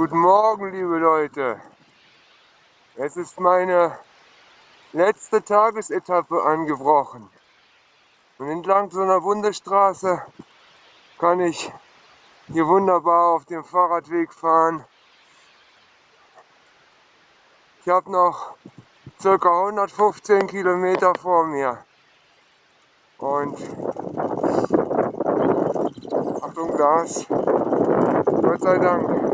Guten Morgen, liebe Leute. Es ist meine letzte Tagesetappe angebrochen. Und entlang so einer Bundesstraße kann ich hier wunderbar auf dem Fahrradweg fahren. Ich habe noch ca. 115 Kilometer vor mir. Und Achtung Gas, Gott sei Dank.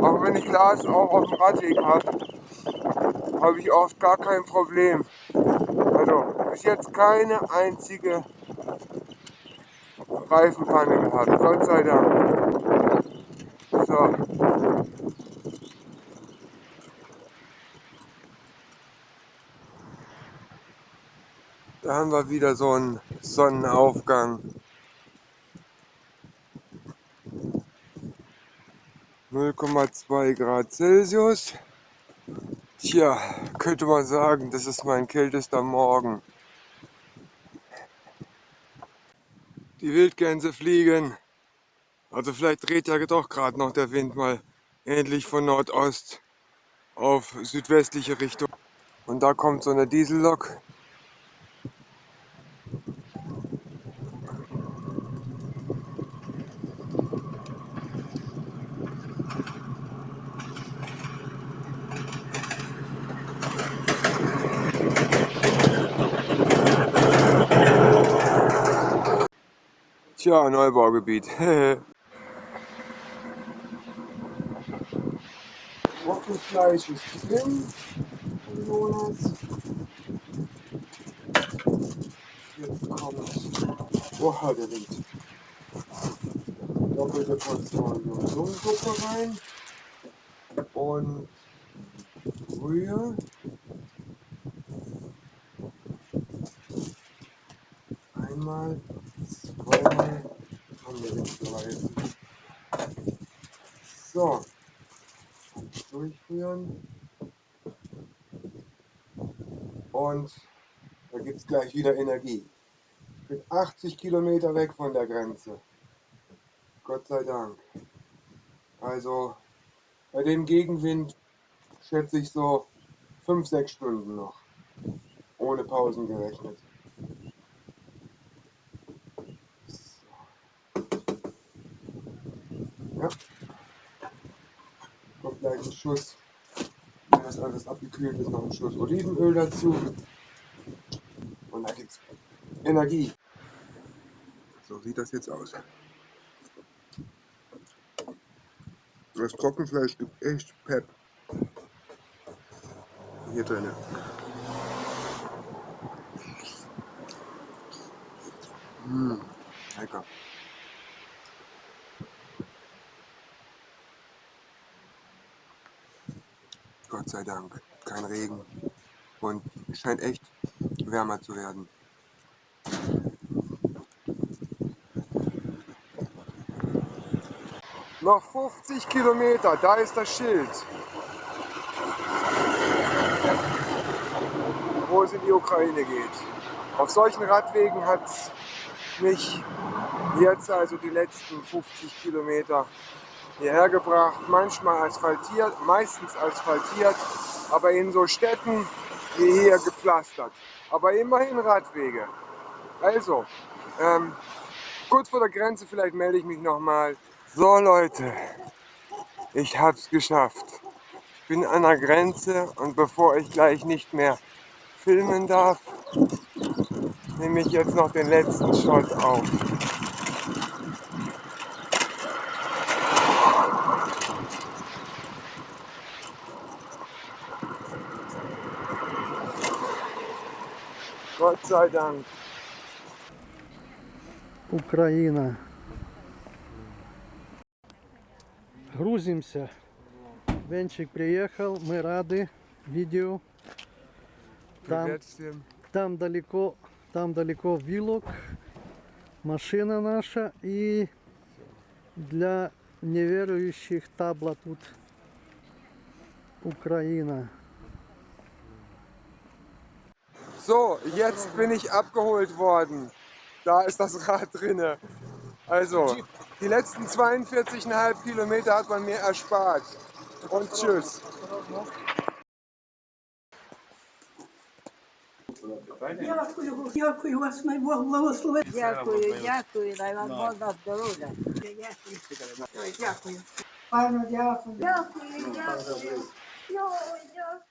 Auch wenn ich Glas auch auf dem Radweg habe, habe ich oft gar kein Problem. Also bis jetzt keine einzige Reifenpanne gehabt, Gott sei Dank. So. Da haben wir wieder so einen Sonnenaufgang. 0,2 Grad Celsius. Tja, könnte man sagen, das ist mein kältester Morgen. Die Wildgänse fliegen. Also vielleicht dreht ja doch gerade noch der Wind mal endlich von Nordost auf südwestliche Richtung. Und da kommt so eine Diesellok. Tja, Neubaugebiet. Trockenfleisch ist drin. Jonas. Jetzt kommt. Oha, der Wind. Doppelte Portion Sonnensuppe rein. Und Brühe. Einmal Fleisch. So, durchführen. Und da gibt es gleich wieder Energie. Ich bin 80 Kilometer weg von der Grenze. Gott sei Dank. Also bei dem Gegenwind schätze ich so 5-6 Stunden noch. Ohne Pausen gerechnet. Ja. Kommt gleich ein Schuss, wenn das alles abgekühlt ist, noch ein Schuss Olivenöl dazu. Und dann gibt es Energie. So sieht das jetzt aus. Das Trockenfleisch gibt echt Pep. Hier drinnen. Mmh, lecker. Gott sei Dank. Kein Regen. Und es scheint echt wärmer zu werden. Noch 50 Kilometer, da ist das Schild. Wo es in die Ukraine geht. Auf solchen Radwegen hat mich jetzt also die letzten 50 Kilometer hierher gebracht, manchmal asphaltiert, meistens asphaltiert, aber in so Städten wie hier gepflastert. Aber immerhin Radwege. Also, ähm, kurz vor der Grenze, vielleicht melde ich mich nochmal. So Leute, ich habe es geschafft. Ich bin an der Grenze und bevor ich gleich nicht mehr filmen darf, nehme ich jetzt noch den letzten Shot auf. Год sei Dank. Україна. Грузимся. Венчик приехал, мы рады. Видео. Там, там далеко, там далеко вилок, машина наша и для неверующих табла тут Украина. So, jetzt bin ich abgeholt worden. Da ist das Rad drinne. Also, Die letzten 42,5 Kilometer hat man mir erspart. Und tschüss. Дякую, дякую вас, най Бог благословить. Дякую, дякую, дай вам Бог на здоров'я. Дякую. Ой, Дякую. Пану, дякую. Дякую, дякую. Йой, дякую.